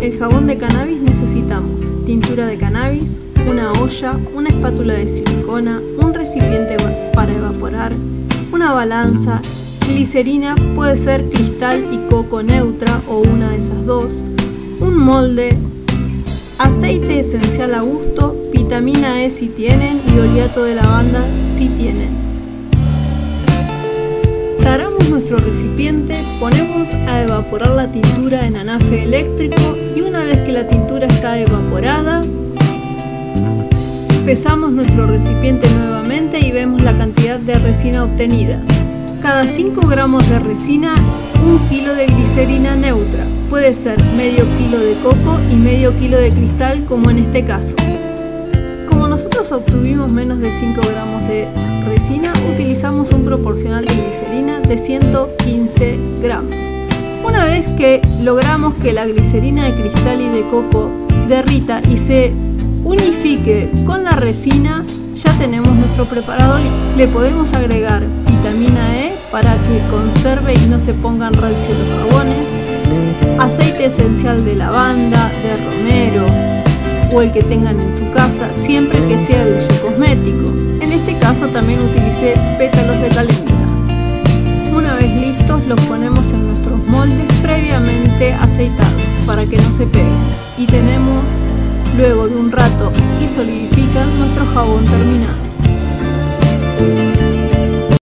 el jabón de cannabis necesitamos. Tintura de cannabis, una olla, una espátula de silicona, un recipiente para evaporar, una balanza, glicerina puede ser cristal y coco neutra o una de esas dos, un molde, aceite esencial a gusto, vitamina E si tienen y oleato de lavanda si tienen. Taramos nuestro recipiente, ponemos a evaporar la tintura en anafe eléctrico y una vez que la tintura está evaporada, pesamos nuestro recipiente nuevamente y vemos la cantidad de resina obtenida. Cada 5 gramos de resina, un kilo de glicerina neutra. Puede ser medio kilo de coco y medio kilo de cristal como en este caso. Como nosotros obtuvimos menos de 5 gramos de un proporcional de glicerina de 115 gramos. Una vez que logramos que la glicerina de cristal y de coco derrita y se unifique con la resina, ya tenemos nuestro preparado. Le podemos agregar vitamina E para que conserve y no se pongan rancios los jabones, aceite esencial de lavanda, de romero o el que tengan en su casa, siempre que sea de uso cosmético. En este caso también utilicé Una vez listos los ponemos en nuestros moldes previamente aceitados para que no se peguen y tenemos luego de un rato y solidifican nuestro jabón terminado.